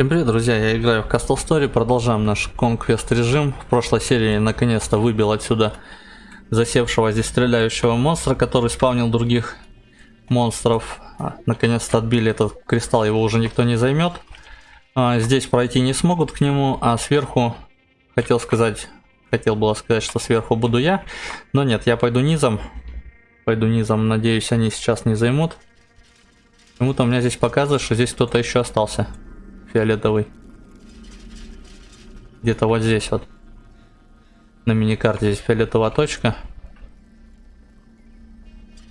Всем привет, друзья, я играю в Castle Story, продолжаем наш Conquest режим. В прошлой серии наконец-то выбил отсюда засевшего здесь стреляющего монстра, который спавнил других монстров. А, наконец-то отбили этот кристалл, его уже никто не займет. А, здесь пройти не смогут к нему, а сверху, хотел сказать, хотел было сказать, что сверху буду я. Но нет, я пойду низом. Пойду низом, надеюсь, они сейчас не займут. Почему-то у меня здесь показывает, что здесь кто-то еще остался фиолетовый. Где-то вот здесь вот. На миникарте здесь фиолетовая точка.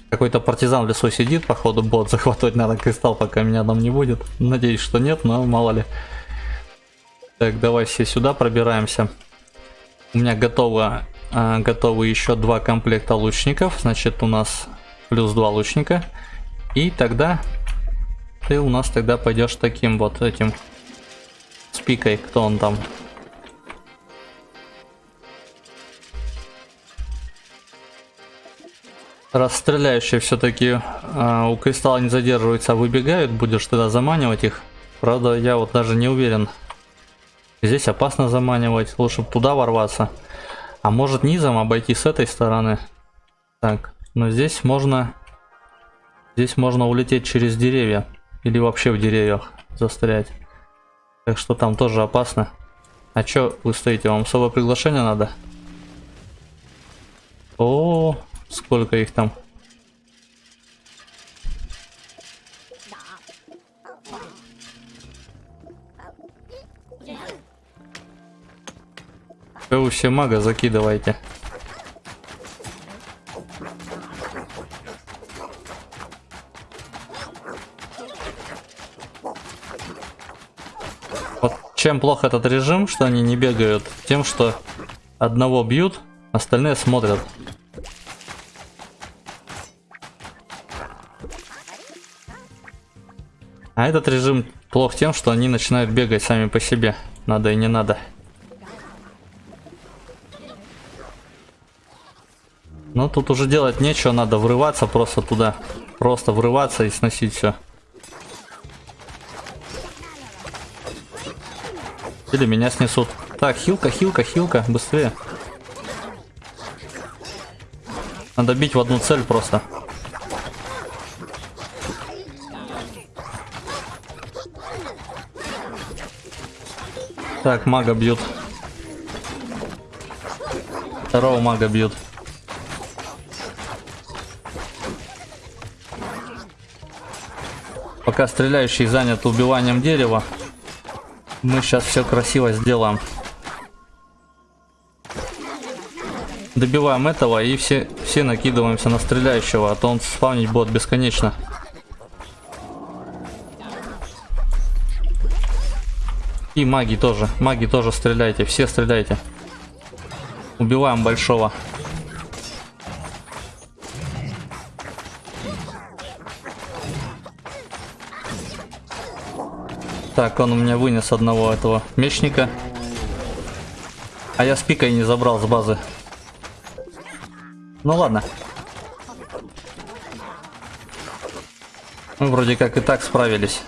Какой-то партизан в лесу сидит, походу бот. Захватывать надо кристалл, пока меня там не будет. Надеюсь, что нет, но мало ли. Так, давай все сюда пробираемся. У меня готово, а, готовы еще два комплекта лучников. Значит, у нас плюс два лучника. И тогда ты у нас тогда пойдешь таким вот этим с пикой, кто он там. Раз стреляющие все-таки э, у кристалла не задерживаются, а выбегают, будешь тогда заманивать их. Правда, я вот даже не уверен. Здесь опасно заманивать, лучше туда ворваться. А может низом обойти с этой стороны. Так, но здесь можно... Здесь можно улететь через деревья. Или вообще в деревьях застрять. Так что там тоже опасно. А чё вы стоите? Вам особое приглашение надо? О, сколько их там. Вы все мага закидываете. Чем плохо этот режим, что они не бегают? Тем, что одного бьют, остальные смотрят. А этот режим плох тем, что они начинают бегать сами по себе. Надо и не надо. Но тут уже делать нечего, надо врываться просто туда. Просто врываться и сносить все. Или меня снесут. Так, хилка, хилка, хилка, быстрее. Надо бить в одну цель просто. Так, мага бьют. Второго мага бьют. Пока стреляющий занят убиванием дерева, мы сейчас все красиво сделаем. Добиваем этого и все, все накидываемся на стреляющего, а то он спавнить бот бесконечно. И маги тоже. Маги тоже стреляйте. Все стреляйте. Убиваем большого. Так, он у меня вынес одного этого мечника. А я с пикой не забрал с базы. Ну ладно. Мы вроде как и так справились.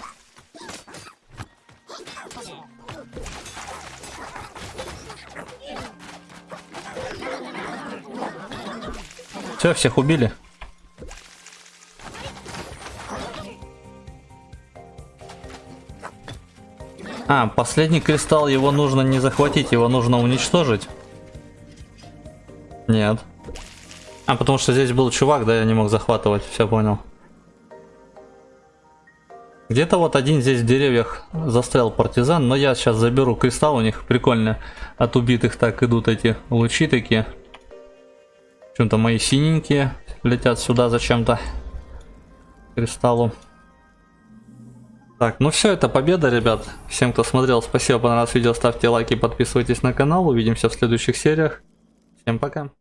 Все, всех убили. А, последний кристалл, его нужно не захватить, его нужно уничтожить. Нет. А, потому что здесь был чувак, да, я не мог захватывать, все понял. Где-то вот один здесь в деревьях застрял партизан, но я сейчас заберу кристалл, у них прикольно от убитых так идут эти лучи такие. Чем-то мои синенькие летят сюда зачем-то кристаллу. Так, ну все, это победа, ребят. Всем, кто смотрел, спасибо, понравилось видео, ставьте лайки, подписывайтесь на канал. Увидимся в следующих сериях. Всем пока.